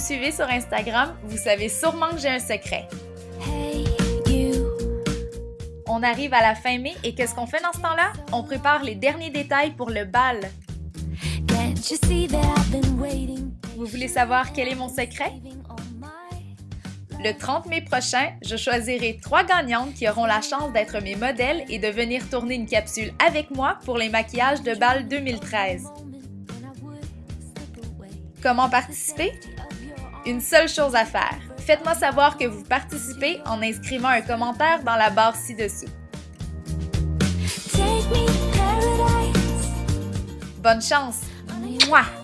suivez sur Instagram, vous savez sûrement que j'ai un secret. Hey, you. On arrive à la fin mai et qu'est-ce qu'on fait dans ce temps-là? On prépare les derniers détails pour le bal. Vous voulez savoir quel est mon secret? Le 30 mai prochain, je choisirai trois gagnantes qui auront la chance d'être mes modèles et de venir tourner une capsule avec moi pour les maquillages de bal 2013. moment when I would slip away. Comment participer? Une seule chose à faire. Faites-moi savoir que vous participez en inscrivant un commentaire dans la barre ci-dessous. Bonne chance! Mouah!